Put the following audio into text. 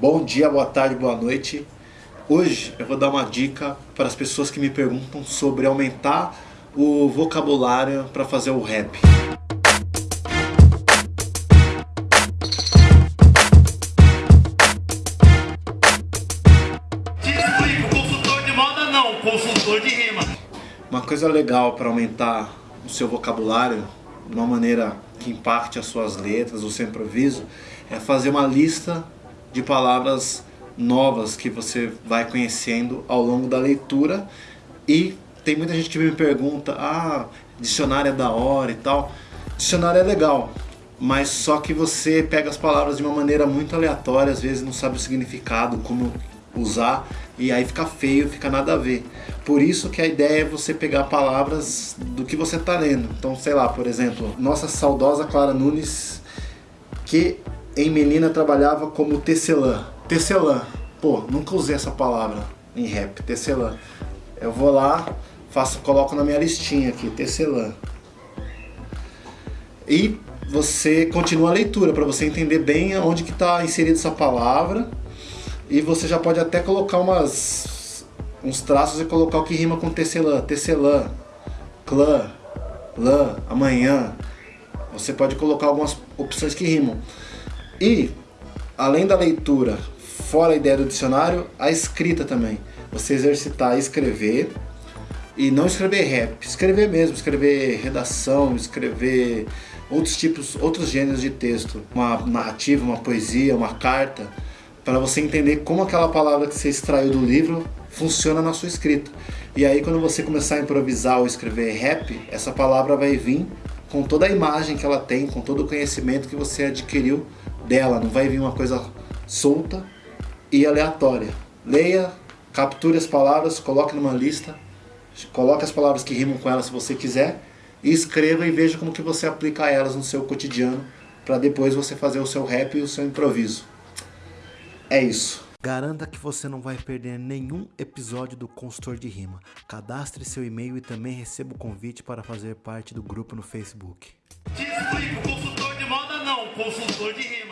Bom dia, boa tarde, boa noite. Hoje eu vou dar uma dica para as pessoas que me perguntam sobre aumentar o vocabulário para fazer o rap. Te explico, consultor de moda não, consultor de rima. Uma coisa legal para aumentar o seu vocabulário de uma maneira que impacte as suas letras, o seu improviso, é fazer uma lista de palavras novas que você vai conhecendo ao longo da leitura e tem muita gente que me pergunta, ah, dicionário é da hora e tal. Dicionário é legal, mas só que você pega as palavras de uma maneira muito aleatória, às vezes não sabe o significado, como usar, e aí fica feio, fica nada a ver. Por isso que a ideia é você pegar palavras do que você está lendo. Então, sei lá, por exemplo, nossa saudosa Clara Nunes, que em menina trabalhava como tecelã. Tecelã. Pô, nunca usei essa palavra em rap, tecelã. Eu vou lá, faço, coloco na minha listinha aqui, tecelã. E você continua a leitura para você entender bem onde que está inserida essa palavra. E você já pode até colocar umas uns traços e colocar o que rima com tecelã, tecelã, clã, lã, amanhã. Você pode colocar algumas opções que rimam. E, além da leitura, fora a ideia do dicionário, a escrita também. Você exercitar escrever e não escrever rap, escrever mesmo, escrever redação, escrever outros tipos, outros gêneros de texto, uma narrativa, uma poesia, uma carta, para você entender como aquela palavra que você extraiu do livro funciona na sua escrita. E aí quando você começar a improvisar ou escrever rap, essa palavra vai vir com toda a imagem que ela tem, com todo o conhecimento que você adquiriu dela, não vai vir uma coisa solta e aleatória. Leia, capture as palavras, coloque numa lista, coloque as palavras que rimam com elas se você quiser e escreva e veja como que você aplica elas no seu cotidiano para depois você fazer o seu rap e o seu improviso. É isso. Garanta que você não vai perder nenhum episódio do Consultor de Rima. Cadastre seu e-mail e também receba o convite para fazer parte do grupo no Facebook. Explico, consultor de moda não, consultor de rima.